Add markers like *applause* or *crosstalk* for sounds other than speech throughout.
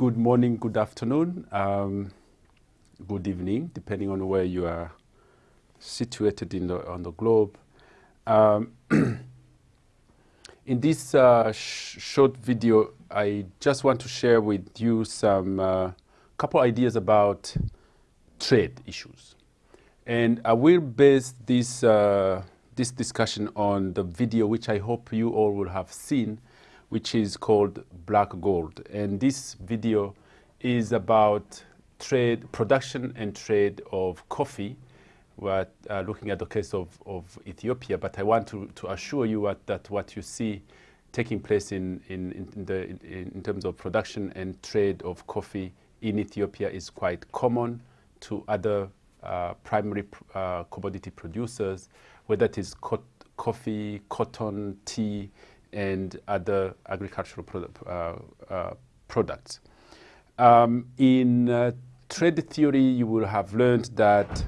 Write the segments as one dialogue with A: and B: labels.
A: good morning, good afternoon, um, good evening, depending on where you are situated in the, on the globe. Um, *clears throat* in this uh, sh short video, I just want to share with you some uh, couple ideas about trade issues. And I will base this, uh, this discussion on the video which I hope you all will have seen which is called Black Gold. And this video is about trade, production and trade of coffee. We're uh, looking at the case of, of Ethiopia, but I want to, to assure you what, that what you see taking place in, in, in, the, in, in terms of production and trade of coffee in Ethiopia is quite common to other uh, primary uh, commodity producers, whether it is co coffee, cotton, tea, and other agricultural uh, uh, products. Um, in uh, trade theory, you will have learned that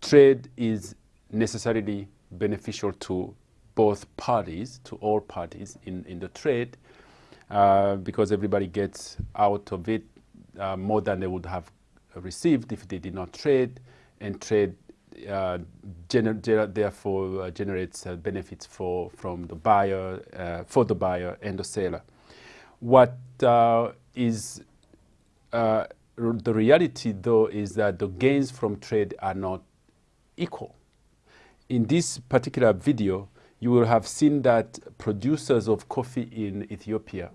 A: trade is necessarily beneficial to both parties, to all parties in, in the trade, uh, because everybody gets out of it uh, more than they would have received if they did not trade, and trade gener therefore uh, generates uh, benefits for from the buyer uh, for the buyer and the seller. What uh, is uh, the reality though is that the gains from trade are not equal. In this particular video, you will have seen that producers of coffee in Ethiopia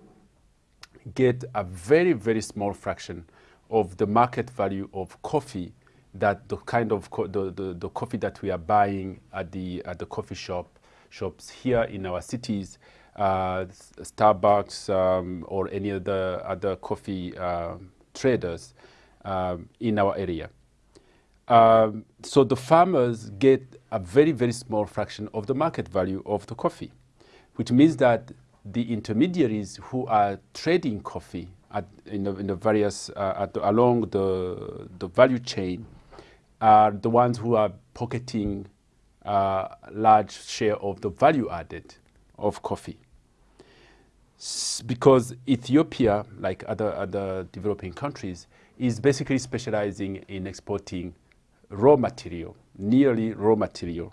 A: get a very, very small fraction of the market value of coffee that the kind of the, the, the, coffee that we are buying at the, at the coffee shop shops here in our cities, uh, Starbucks um, or any other other coffee uh, traders um, in our area. Um, so the farmers get a very, very small fraction of the market value of the coffee, which means that the intermediaries who are trading coffee at, in, the, in the various, uh, the, along the, the value chain are the ones who are pocketing a large share of the value added of coffee. S because Ethiopia, like other, other developing countries, is basically specializing in exporting raw material, nearly raw material.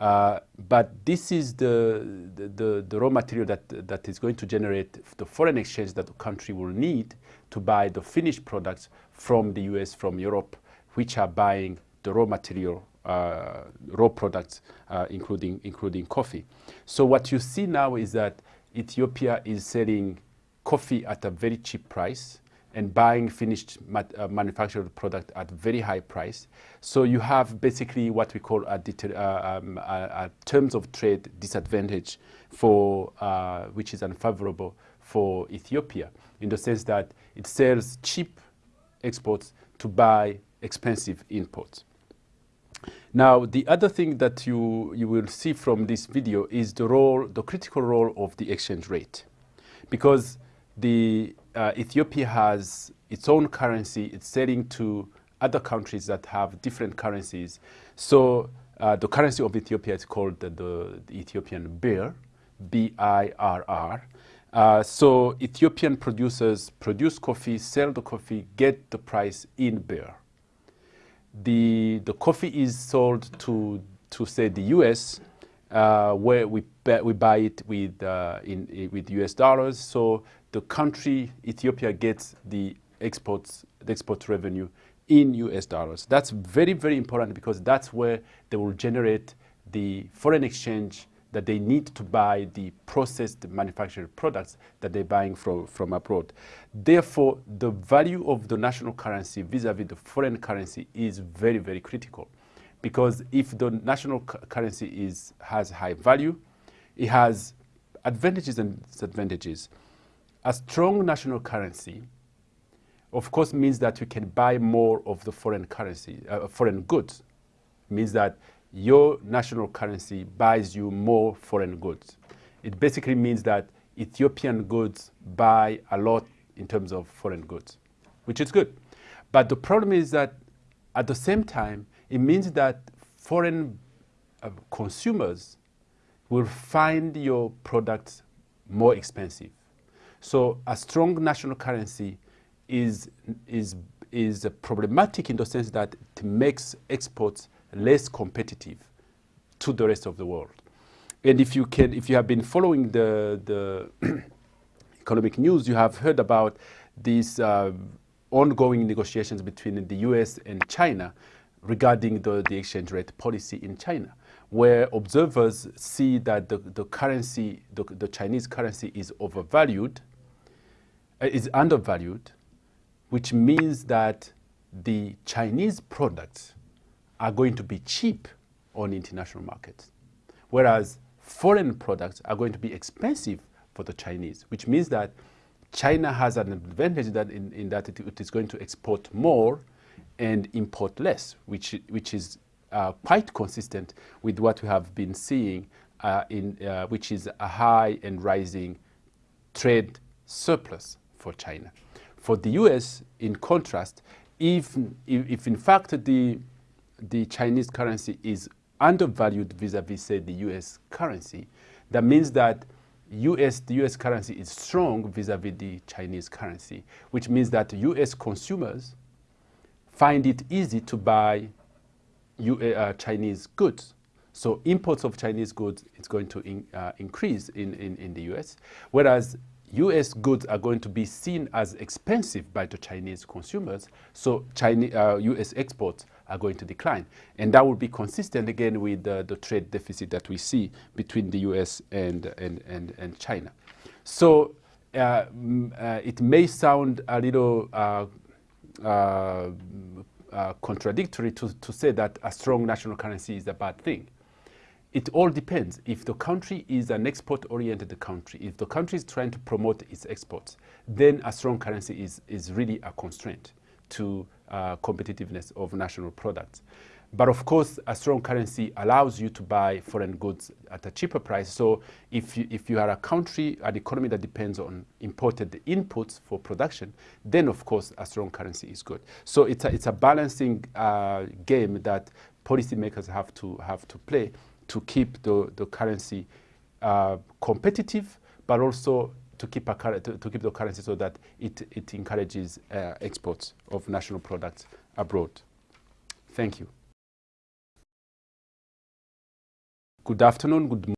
A: Uh, but this is the, the, the, the, raw material that, that is going to generate the foreign exchange that the country will need to buy the finished products from the US, from Europe, which are buying the raw material, uh, raw products, uh, including, including coffee. So what you see now is that Ethiopia is selling coffee at a very cheap price and buying finished uh, manufactured product at very high price. So you have basically what we call a, uh, um, a, a terms of trade disadvantage for uh, which is unfavorable for Ethiopia in the sense that it sells cheap exports to buy expensive imports. Now, the other thing that you, you will see from this video is the role, the critical role of the exchange rate. Because the, uh, Ethiopia has its own currency, it's selling to other countries that have different currencies. So uh, the currency of Ethiopia is called the, the, the Ethiopian birr, B-I-R-R. Uh, so Ethiopian producers produce coffee, sell the coffee, get the price in birr the, the coffee is sold to, to say the US, uh, where we, we buy it with, uh, in, with US dollars. So the country, Ethiopia, gets the exports, the export revenue in US dollars. That's very, very important because that's where they will generate the foreign exchange that they need to buy the processed manufactured products that they're buying from, from abroad. Therefore, the value of the national currency vis-a-vis -vis the foreign currency is very, very critical. Because if the national currency is, has high value, it has advantages and disadvantages. A strong national currency, of course, means that you can buy more of the foreign currency, uh, foreign goods. It means that your national currency buys you more foreign goods. It basically means that Ethiopian goods buy a lot in terms of foreign goods, which is good. But the problem is that at the same time, it means that foreign uh, consumers will find your products more expensive. So a strong national currency is, is, is problematic in the sense that it makes exports less competitive to the rest of the world. And if you can, if you have been following the, the *clears throat* economic news, you have heard about these uh, ongoing negotiations between the US and China regarding the, the exchange rate policy in China, where observers see that the, the currency, the, the Chinese currency is overvalued, uh, is undervalued, which means that the Chinese products are going to be cheap on international markets, whereas foreign products are going to be expensive for the Chinese, which means that China has an advantage that in, in that it, it is going to export more and import less, which, which is uh, quite consistent with what we have been seeing, uh, in, uh, which is a high and rising trade surplus for China. For the US, in contrast, if, if, if in fact the, the Chinese currency is undervalued vis-a-vis, -vis, say, the US currency, that means that US, the US currency is strong vis-a-vis -vis the Chinese currency, which means that US consumers find it easy to buy uh, uh, Chinese goods. So imports of Chinese goods is going to in, uh, increase in, in, in the US, whereas US goods are going to be seen as expensive by the Chinese consumers, so Chinese, uh, US exports are going to decline. And that will be consistent again with the trade deficit that we see between the US and, and, and, and China. So uh, uh, it may sound a little uh, uh, contradictory to, to say that a strong national currency is a bad thing. It all depends. If the country is an export-oriented country, if the country is trying to promote its exports, then a strong currency is, is really a constraint to uh, competitiveness of national products. But of course, a strong currency allows you to buy foreign goods at a cheaper price. So if you, if you are a country, an economy that depends on imported inputs for production, then of course a strong currency is good. So it's a, it's a balancing uh, game that policymakers have to, have to play to keep the, the currency uh, competitive, but also to keep, a, to, to, keep the currency so that it, it encourages uh, exports of national products abroad. Thank you. Good afternoon, good